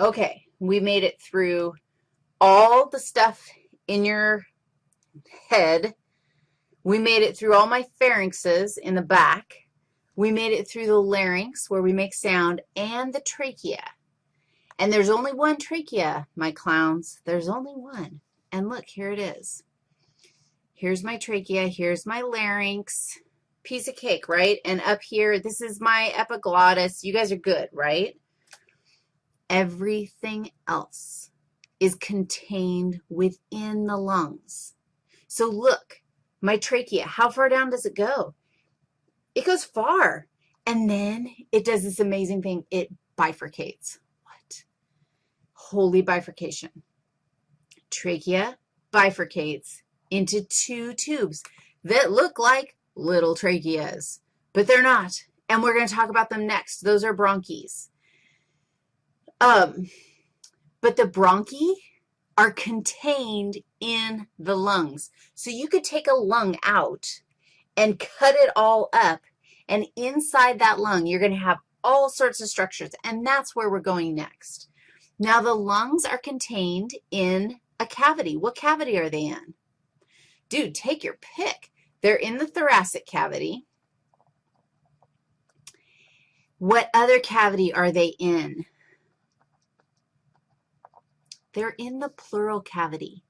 Okay, we made it through all the stuff in your head. We made it through all my pharynxes in the back. We made it through the larynx where we make sound and the trachea. And there's only one trachea, my clowns. There's only one. And look, here it is. Here's my trachea. Here's my larynx. Piece of cake, right? And up here, this is my epiglottis. You guys are good, right? Everything else is contained within the lungs. So look, my trachea, how far down does it go? It goes far. And then it does this amazing thing. It bifurcates. What? Holy bifurcation. Trachea bifurcates into two tubes that look like little tracheas, but they're not. And we're going to talk about them next. Those are bronchs. Um, but the bronchi are contained in the lungs. So you could take a lung out and cut it all up, and inside that lung, you're going to have all sorts of structures, and that's where we're going next. Now, the lungs are contained in a cavity. What cavity are they in? Dude, take your pick. They're in the thoracic cavity. What other cavity are they in? They're in the pleural cavity.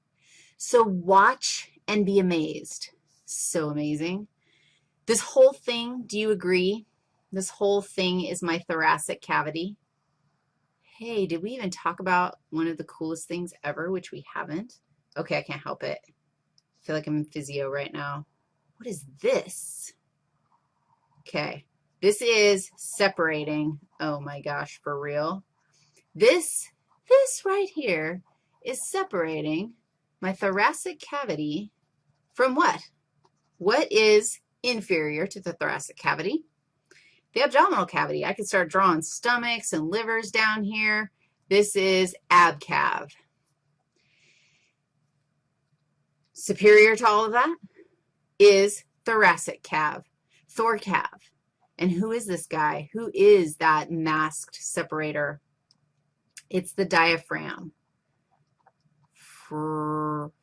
So watch and be amazed. So amazing. This whole thing, do you agree? This whole thing is my thoracic cavity. Hey, did we even talk about one of the coolest things ever, which we haven't? Okay, I can't help it. I feel like I'm in physio right now. What is this? Okay, this is separating. Oh my gosh, for real. This this right here is separating my thoracic cavity from what? What is inferior to the thoracic cavity? The abdominal cavity. I can start drawing stomachs and livers down here. This is abcav. Superior to all of that is thoracic cav, thoracav. And who is this guy? Who is that masked separator? It's the diaphragm. Fragum.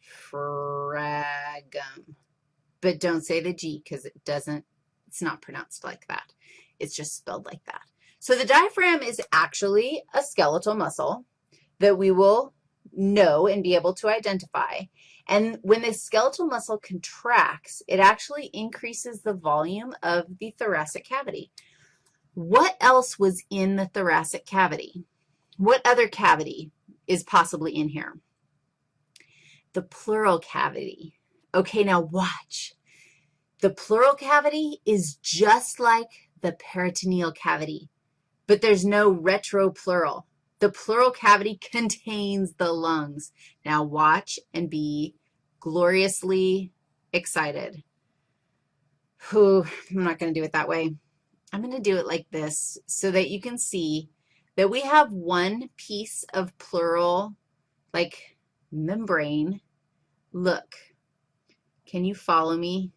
But don't say the G because it doesn't, it's not pronounced like that. It's just spelled like that. So the diaphragm is actually a skeletal muscle that we will know and be able to identify. And when the skeletal muscle contracts, it actually increases the volume of the thoracic cavity. What else was in the thoracic cavity? What other cavity is possibly in here? The pleural cavity. Okay, now watch. The pleural cavity is just like the peritoneal cavity, but there's no retropleural. The pleural cavity contains the lungs. Now watch and be gloriously excited. Whew, I'm not going to do it that way. I'm going to do it like this so that you can see that we have one piece of pleural, like membrane. Look, can you follow me?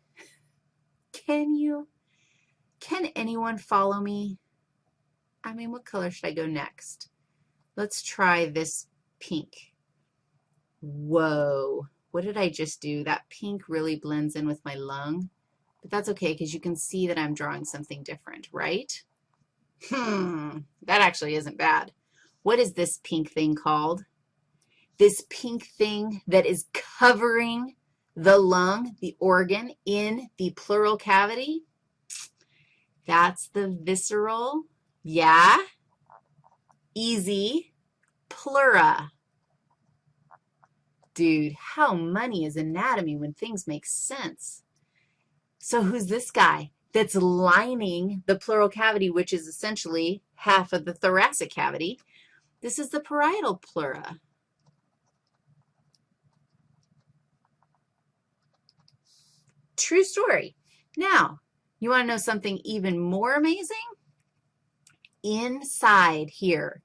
Can you? Can anyone follow me? I mean, what color should I go next? Let's try this pink. Whoa, what did I just do? That pink really blends in with my lung, but that's okay because you can see that I'm drawing something different, right? Hmm, that actually isn't bad. What is this pink thing called? This pink thing that is covering the lung, the organ, in the pleural cavity? That's the visceral, yeah, easy, pleura. Dude, how money is anatomy when things make sense? So who's this guy? That's lining the pleural cavity, which is essentially half of the thoracic cavity. This is the parietal pleura. True story. Now, you want to know something even more amazing? Inside here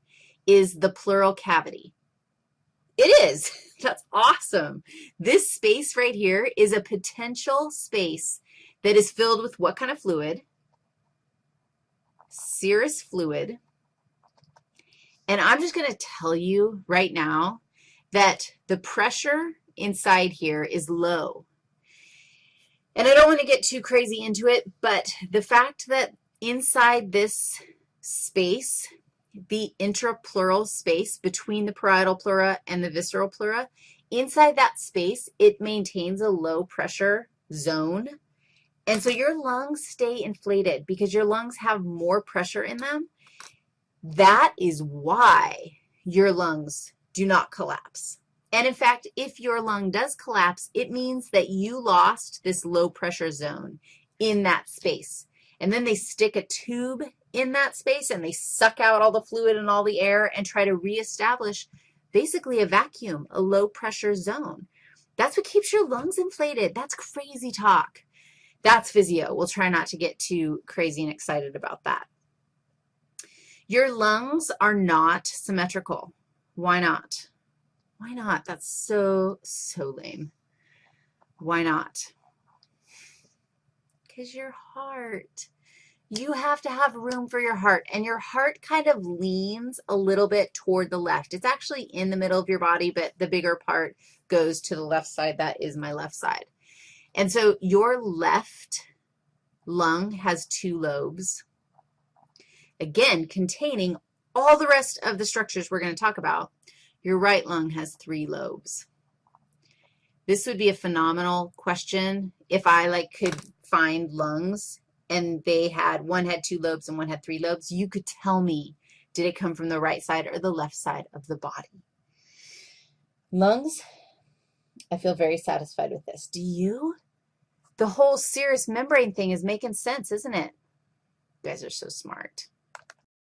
is the pleural cavity. It is. That's awesome. This space right here is a potential space that is filled with what kind of fluid? Serous fluid. And I'm just going to tell you right now that the pressure inside here is low. And I don't want to get too crazy into it, but the fact that inside this space, the intrapleural space between the parietal pleura and the visceral pleura, inside that space, it maintains a low pressure zone. And so your lungs stay inflated because your lungs have more pressure in them. That is why your lungs do not collapse. And in fact, if your lung does collapse, it means that you lost this low pressure zone in that space. And then they stick a tube in that space and they suck out all the fluid and all the air and try to reestablish basically a vacuum, a low pressure zone. That's what keeps your lungs inflated. That's crazy talk. That's physio. We'll try not to get too crazy and excited about that. Your lungs are not symmetrical. Why not? Why not? That's so, so lame. Why not? Because your heart. You have to have room for your heart, and your heart kind of leans a little bit toward the left. It's actually in the middle of your body, but the bigger part goes to the left side. That is my left side. And so your left lung has two lobes, again, containing all the rest of the structures we're going to talk about. Your right lung has three lobes. This would be a phenomenal question if I, like, could find lungs and they had, one had two lobes and one had three lobes. You could tell me, did it come from the right side or the left side of the body? Lungs, I feel very satisfied with this. Do you? The whole serous membrane thing is making sense, isn't it? You guys are so smart.